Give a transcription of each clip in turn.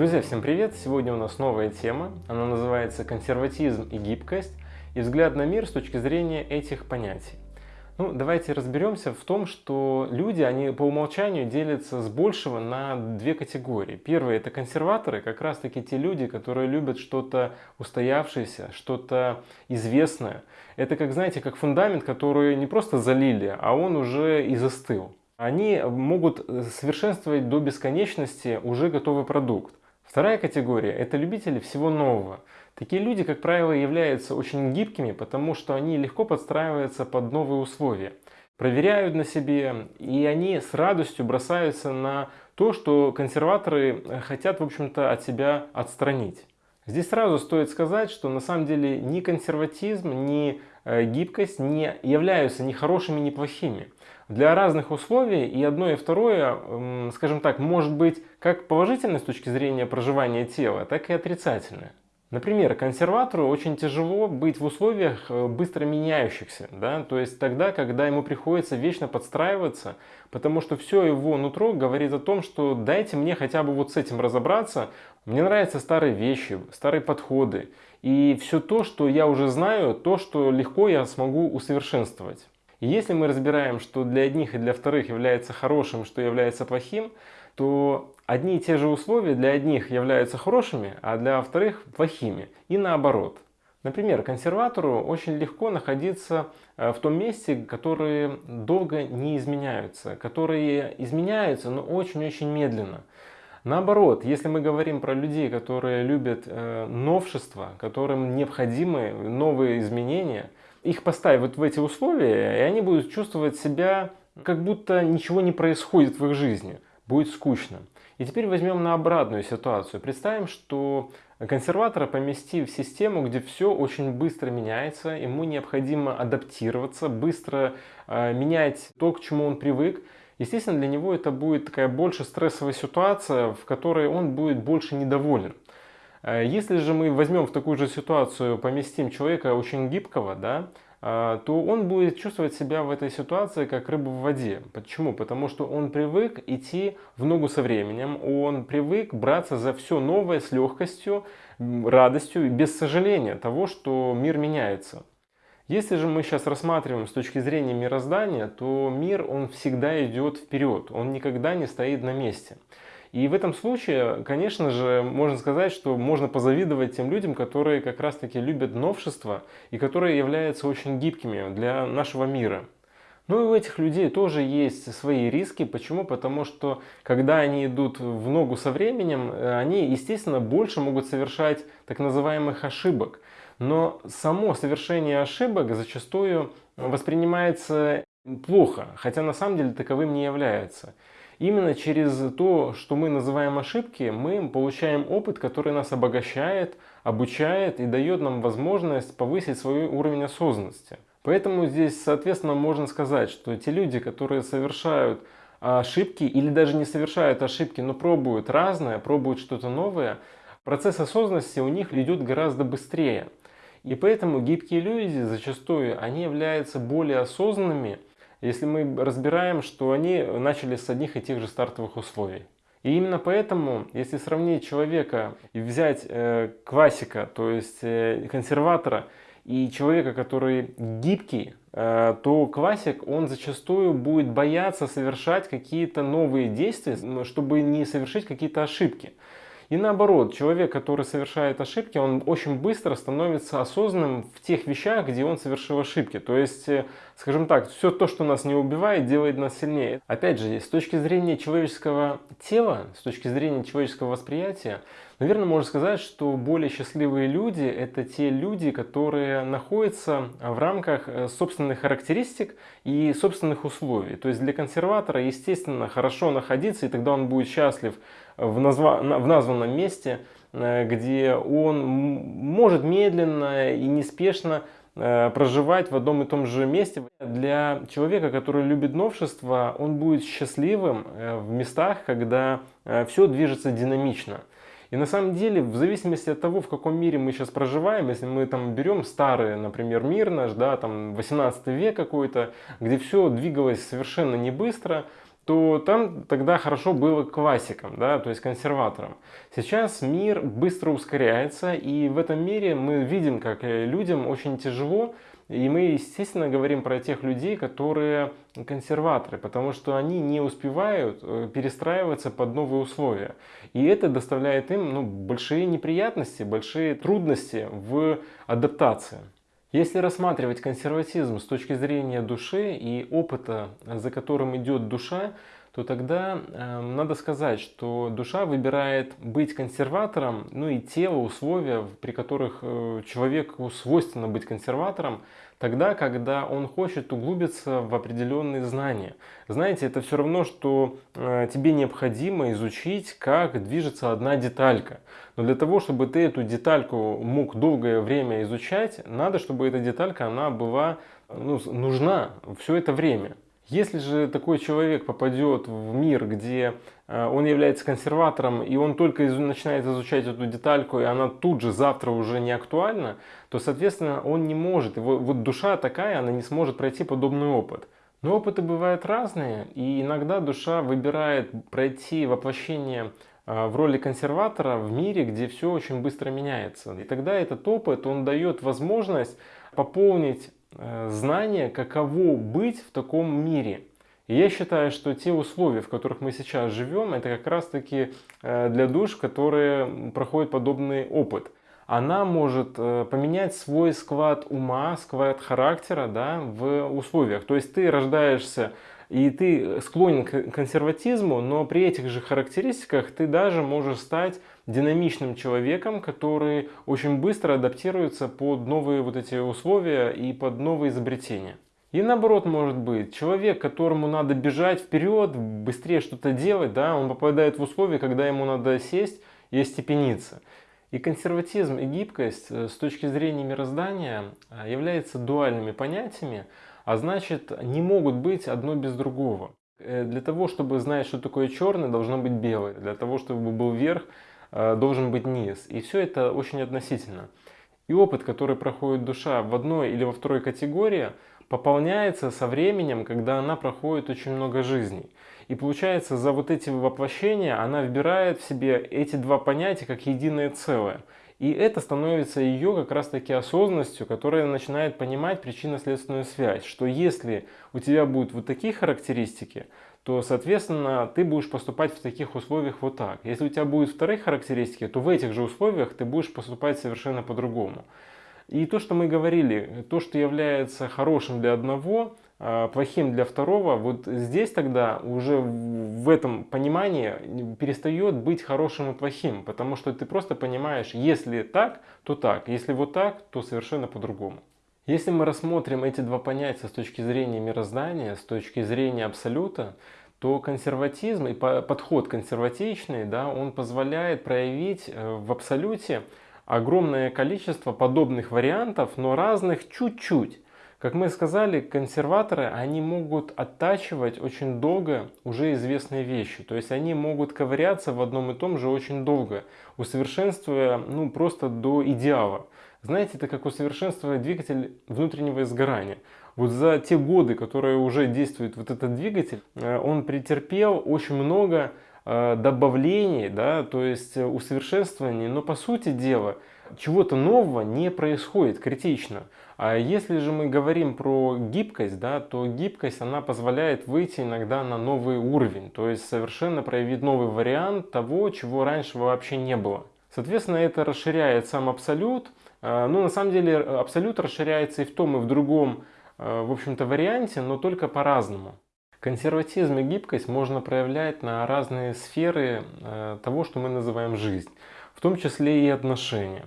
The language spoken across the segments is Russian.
Друзья, всем привет! Сегодня у нас новая тема. Она называется «Консерватизм и гибкость» и взгляд на мир с точки зрения этих понятий. Ну, давайте разберемся в том, что люди, они по умолчанию делятся с большего на две категории. Первые – это консерваторы, как раз-таки те люди, которые любят что-то устоявшееся, что-то известное. Это, как знаете, как фундамент, который не просто залили, а он уже и застыл. Они могут совершенствовать до бесконечности уже готовый продукт. Вторая категория – это любители всего нового. Такие люди, как правило, являются очень гибкими, потому что они легко подстраиваются под новые условия, проверяют на себе, и они с радостью бросаются на то, что консерваторы хотят, в общем-то, от себя отстранить. Здесь сразу стоит сказать, что на самом деле ни консерватизм, ни э, гибкость не являются ни хорошими, ни плохими. Для разных условий и одно и второе, скажем так, может быть как положительное с точки зрения проживания тела, так и отрицательное. Например, консерватору очень тяжело быть в условиях э, быстро меняющихся, да? то есть тогда, когда ему приходится вечно подстраиваться, потому что все его нутро говорит о том, что дайте мне хотя бы вот с этим разобраться, мне нравятся старые вещи, старые подходы, и все то, что я уже знаю, то, что легко я смогу усовершенствовать. И если мы разбираем, что для одних и для вторых является хорошим, что является плохим, то одни и те же условия для одних являются хорошими, а для вторых плохими. И наоборот. Например, консерватору очень легко находиться э, в том месте, которые долго не изменяются, которые изменяются, но очень-очень медленно. Наоборот, если мы говорим про людей, которые любят э, новшества, которым необходимы новые изменения, их поставить вот в эти условия, и они будут чувствовать себя, как будто ничего не происходит в их жизни будет скучно. И теперь возьмем на обратную ситуацию. Представим, что консерватора помести в систему, где все очень быстро меняется, ему необходимо адаптироваться, быстро э, менять то, к чему он привык. Естественно, для него это будет такая больше стрессовая ситуация, в которой он будет больше недоволен. Э, если же мы возьмем в такую же ситуацию, поместим человека очень гибкого, да, то он будет чувствовать себя в этой ситуации как рыба в воде. Почему? Потому что он привык идти в ногу со временем, он привык браться за все новое с легкостью, радостью и без сожаления того, что мир меняется. Если же мы сейчас рассматриваем с точки зрения мироздания, то мир он всегда идет вперед, он никогда не стоит на месте. И в этом случае, конечно же, можно сказать, что можно позавидовать тем людям, которые как раз-таки любят новшества и которые являются очень гибкими для нашего мира. Ну и у этих людей тоже есть свои риски. Почему? Потому что когда они идут в ногу со временем, они, естественно, больше могут совершать так называемых ошибок. Но само совершение ошибок зачастую воспринимается плохо, хотя на самом деле таковым не является. Именно через то, что мы называем ошибки, мы получаем опыт, который нас обогащает, обучает и дает нам возможность повысить свой уровень осознанности. Поэтому здесь, соответственно, можно сказать, что те люди, которые совершают ошибки или даже не совершают ошибки, но пробуют разное, пробуют что-то новое, процесс осознанности у них идет гораздо быстрее. И поэтому гибкие люди зачастую, они являются более осознанными, если мы разбираем, что они начали с одних и тех же стартовых условий. И именно поэтому, если сравнить человека и взять э, классика, то есть э, консерватора, и человека, который гибкий, э, то классик, он зачастую будет бояться совершать какие-то новые действия, чтобы не совершить какие-то ошибки. И наоборот, человек, который совершает ошибки, он очень быстро становится осознанным в тех вещах, где он совершил ошибки. То есть, э, скажем так, все то, что нас не убивает, делает нас сильнее. Опять же, с точки зрения человеческого тела, с точки зрения человеческого восприятия, наверное, можно сказать, что более счастливые люди – это те люди, которые находятся в рамках э, собственных характеристик и собственных условий. То есть для консерватора, естественно, хорошо находиться, и тогда он будет счастлив в, назва, в названном месте, э, где он может медленно и неспешно э, проживать в одном и том же месте. Для человека, который любит новшество, он будет счастливым э, в местах, когда все движется динамично. И на самом деле, в зависимости от того, в каком мире мы сейчас проживаем, если мы там берем старый, например, мир наш, да, там 18 век какой-то, где все двигалось совершенно не быстро, то там тогда хорошо было классикам, да, то есть консерваторам. Сейчас мир быстро ускоряется, и в этом мире мы видим, как э, людям очень тяжело и мы, естественно, говорим про тех людей, которые консерваторы, потому что они не успевают э, перестраиваться под новые условия. И это доставляет им ну, большие неприятности, большие трудности в адаптации. Если рассматривать консерватизм с точки зрения души и опыта, за которым идет душа, то тогда э, надо сказать, что душа выбирает быть консерватором, ну и тело, условия, при которых э, человеку свойственно быть консерватором, тогда, когда он хочет углубиться в определенные знания. Знаете, это все равно, что э, тебе необходимо изучить, как движется одна деталька. Но для того, чтобы ты эту детальку мог долгое время изучать, надо, чтобы эта деталька она была ну, нужна все это время. Если же такой человек попадет в мир, где э, он является консерватором, и он только начинает изучать эту детальку, и она тут же завтра уже не актуальна, то, соответственно, он не может, его, вот душа такая, она не сможет пройти подобный опыт. Но опыты бывают разные, и иногда душа выбирает пройти воплощение э, в роли консерватора в мире, где все очень быстро меняется. И тогда этот опыт, он дает возможность пополнить знание, каково быть в таком мире. И я считаю, что те условия, в которых мы сейчас живем, это как раз таки э, для душ, которые проходят подобный опыт. Она может э, поменять свой склад ума, склад характера да, в условиях. То есть ты рождаешься и ты склонен к консерватизму, но при этих же характеристиках ты даже можешь стать динамичным человеком, который очень быстро адаптируется под новые вот эти условия и под новые изобретения. И наоборот может быть, человек, которому надо бежать вперед, быстрее что-то делать, да, он попадает в условия, когда ему надо сесть и остепениться. И консерватизм и гибкость э, с точки зрения мироздания э, являются дуальными понятиями, а значит не могут быть одно без другого. Э, для того, чтобы знать, что такое черное, должно быть белое. Для того, чтобы был верх, э, должен быть низ. И все это очень относительно. И опыт, который проходит душа в одной или во второй категории, пополняется со временем, когда она проходит очень много жизней. И получается, за вот эти воплощения она вбирает в себе эти два понятия как единое целое. И это становится ее как раз таки осознанностью, которая начинает понимать причинно-следственную связь, что если у тебя будут вот такие характеристики, то, соответственно, ты будешь поступать в таких условиях вот так. Если у тебя будут вторые характеристики, то в этих же условиях ты будешь поступать совершенно по-другому. И то, что мы говорили, то, что является хорошим для одного, плохим для второго, вот здесь тогда уже в этом понимании перестает быть хорошим и плохим, потому что ты просто понимаешь, если так, то так, если вот так, то совершенно по-другому. Если мы рассмотрим эти два понятия с точки зрения мироздания, с точки зрения абсолюта, то консерватизм и подход консерватичный, да, он позволяет проявить э, в абсолюте огромное количество подобных вариантов, но разных чуть-чуть. Как мы сказали, консерваторы, они могут оттачивать очень долго уже известные вещи. То есть они могут ковыряться в одном и том же очень долго, усовершенствуя ну, просто до идеала. Знаете, это как усовершенствовать двигатель внутреннего изгорания. Вот за те годы, которые уже действует вот этот двигатель, э, он претерпел очень много э, добавлений, да, то есть усовершенствований, но по сути дела чего-то нового не происходит критично. А если же мы говорим про гибкость, да, то гибкость она позволяет выйти иногда на новый уровень, то есть совершенно проявить новый вариант того, чего раньше вообще не было. Соответственно, это расширяет сам абсолют. А, но на самом деле абсолют расширяется и в том, и в другом, а, в общем-то, варианте, но только по-разному. Консерватизм и гибкость можно проявлять на разные сферы а, того, что мы называем жизнь, в том числе и отношения.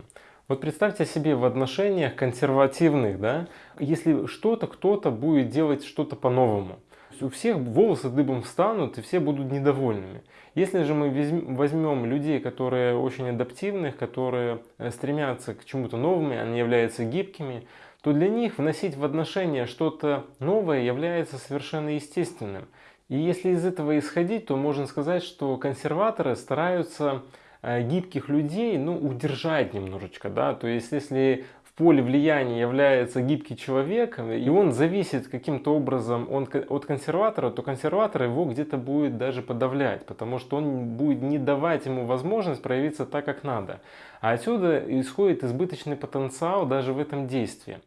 Вот представьте себе в отношениях консервативных, да, если что-то кто-то будет делать что-то по-новому. У всех волосы дыбом встанут и все будут недовольными. Если же мы возьмем людей, которые очень адаптивны, которые э, стремятся к чему-то новому, они являются гибкими, то для них вносить в отношения что-то новое является совершенно естественным. И если из этого исходить, то можно сказать, что консерваторы стараются гибких людей, ну, удержать немножечко, да, то есть если в поле влияния является гибкий человек, и он зависит каким-то образом от консерватора, то консерватор его где-то будет даже подавлять, потому что он будет не давать ему возможность проявиться так, как надо. А отсюда исходит избыточный потенциал даже в этом действии.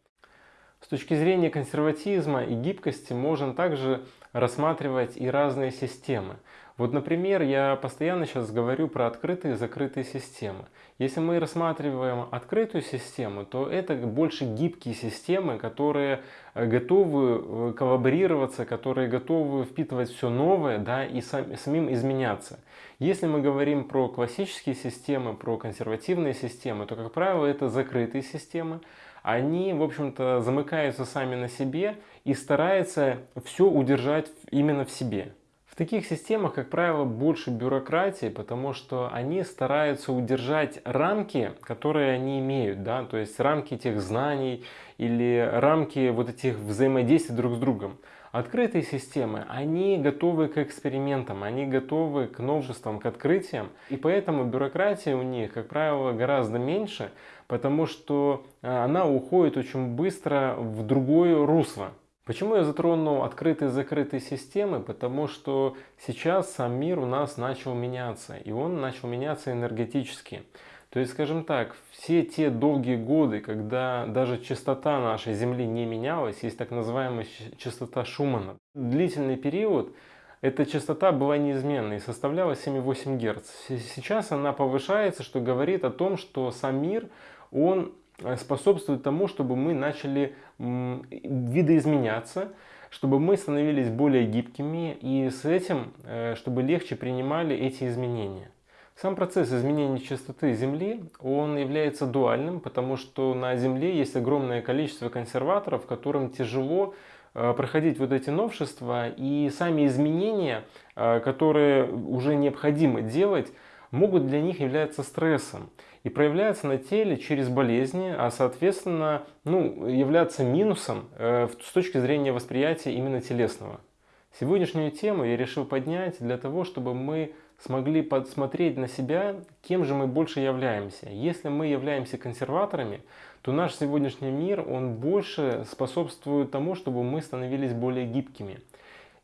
С точки зрения консерватизма и гибкости можно также рассматривать и разные системы. Вот, например, я постоянно сейчас говорю про открытые и закрытые системы. Если мы рассматриваем открытую систему, то это больше гибкие системы, которые э, готовы э, коллаборироваться, которые готовы впитывать все новое да, и сам, самим изменяться. Если мы говорим про классические системы, про консервативные системы, то, как правило, это закрытые системы. Они, в общем-то, замыкаются сами на себе и стараются все удержать именно в себе. Таких системах, как правило, больше бюрократии, потому что они стараются удержать рамки, которые они имеют, да, то есть рамки этих знаний или рамки вот этих взаимодействий друг с другом. Открытые системы, они готовы к экспериментам, они готовы к новшествам, к открытиям, и поэтому бюрократия у них, как правило, гораздо меньше, потому что э, она уходит очень быстро в другое русло. Почему я затронул открытые и закрытые системы? Потому что сейчас сам мир у нас начал меняться, и он начал меняться энергетически. То есть, скажем так, все те долгие годы, когда даже частота нашей Земли не менялась, есть так называемая частота Шумана. Длительный период эта частота была неизменной и составляла 7,8 Гц. Сейчас она повышается, что говорит о том, что сам мир, он способствует тому, чтобы мы начали видоизменяться, чтобы мы становились более гибкими и с этим, э, чтобы легче принимали эти изменения. Сам процесс изменения частоты Земли, он является дуальным, потому что на Земле есть огромное количество консерваторов, которым тяжело э, проходить вот эти новшества и сами изменения, которые уже необходимо делать, могут для них являться стрессом и проявляются на теле через болезни, а соответственно ну, являться минусом э, с точки зрения восприятия именно телесного. Сегодняшнюю тему я решил поднять для того, чтобы мы смогли подсмотреть на себя, кем же мы больше являемся. Если мы являемся консерваторами, то наш сегодняшний мир, он больше способствует тому, чтобы мы становились более гибкими.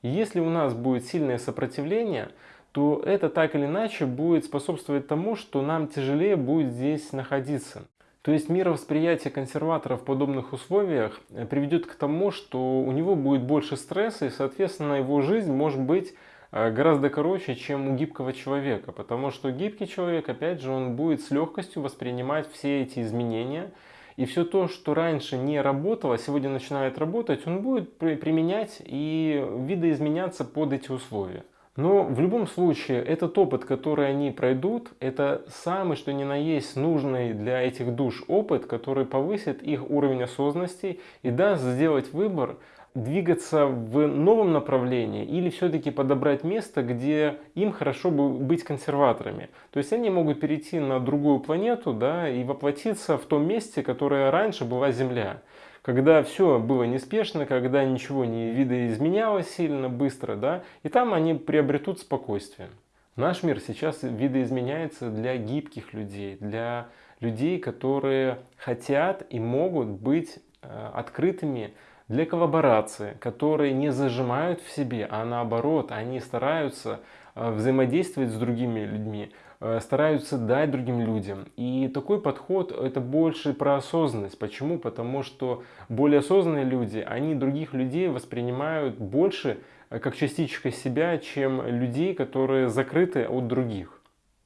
И если у нас будет сильное сопротивление, то это так или иначе будет способствовать тому, что нам тяжелее будет здесь находиться. То есть мировосприятие консерватора в подобных условиях э, приведет к тому, что у него будет больше стресса и, соответственно, его жизнь может быть э, гораздо короче, чем у гибкого человека. Потому что гибкий человек, опять же, он будет с легкостью воспринимать все эти изменения. И все то, что раньше не работало, сегодня начинает работать, он будет применять и видоизменяться под эти условия. Но в любом случае, этот опыт, который они пройдут, это самый, что ни на есть, нужный для этих душ опыт, который повысит их уровень осознанности и даст сделать выбор, двигаться в новом направлении или все-таки подобрать место, где им хорошо бы быть консерваторами. То есть они могут перейти на другую планету да, и воплотиться в том месте, которое раньше была Земля когда все было неспешно, когда ничего не видоизменялось сильно быстро, да, и там они приобретут спокойствие. Наш мир сейчас видоизменяется для гибких людей, для людей, которые хотят и могут быть э, открытыми для коллаборации, которые не зажимают в себе, а наоборот, они стараются э, взаимодействовать с другими людьми, стараются дать другим людям. И такой подход это больше про осознанность. Почему? Потому что более осознанные люди, они других людей воспринимают больше э, как частичка себя, чем людей, которые закрыты от других.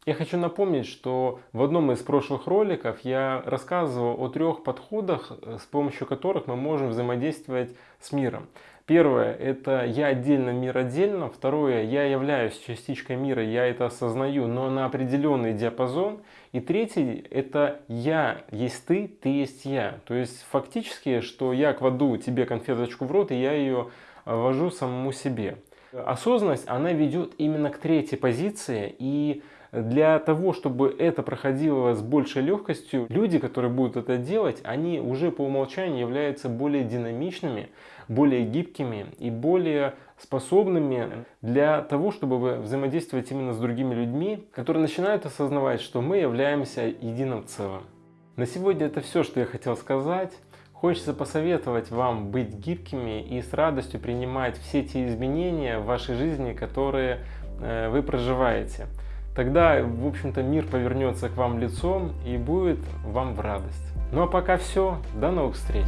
Я хочу напомнить, что в одном из прошлых роликов я рассказывал о трех подходах, э, с помощью которых мы можем взаимодействовать с миром. Первое – это я отдельно, мир отдельно. Второе – я являюсь частичкой мира, я это осознаю, но на определенный диапазон. И третий – это я есть ты, ты есть я. То есть фактически, что я кладу тебе конфеточку в рот, и я ее вожу самому себе. Осознанность, она ведет именно к третьей позиции, и для того, чтобы это проходило с большей легкостью, люди, которые будут это делать, они уже по умолчанию являются более динамичными, более гибкими и более способными для того, чтобы взаимодействовать именно с другими людьми, которые начинают осознавать, что мы являемся единым целым. На сегодня это все, что я хотел сказать. Хочется посоветовать вам быть гибкими и с радостью принимать все те изменения в вашей жизни, которые э, вы проживаете. Тогда, в общем-то, мир повернется к вам лицом и будет вам в радость. Ну а пока все. До новых встреч.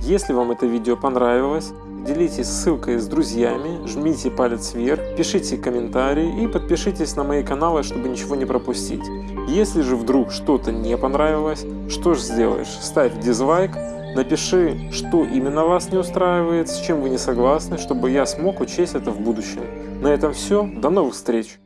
Если вам это видео понравилось, делитесь ссылкой с друзьями, жмите палец вверх, пишите комментарии и подпишитесь на мои каналы, чтобы ничего не пропустить. Если же вдруг что-то не понравилось, что же сделаешь? Ставь дизлайк, напиши, что именно вас не устраивает, с чем вы не согласны, чтобы я смог учесть это в будущем. На этом все, до новых встреч!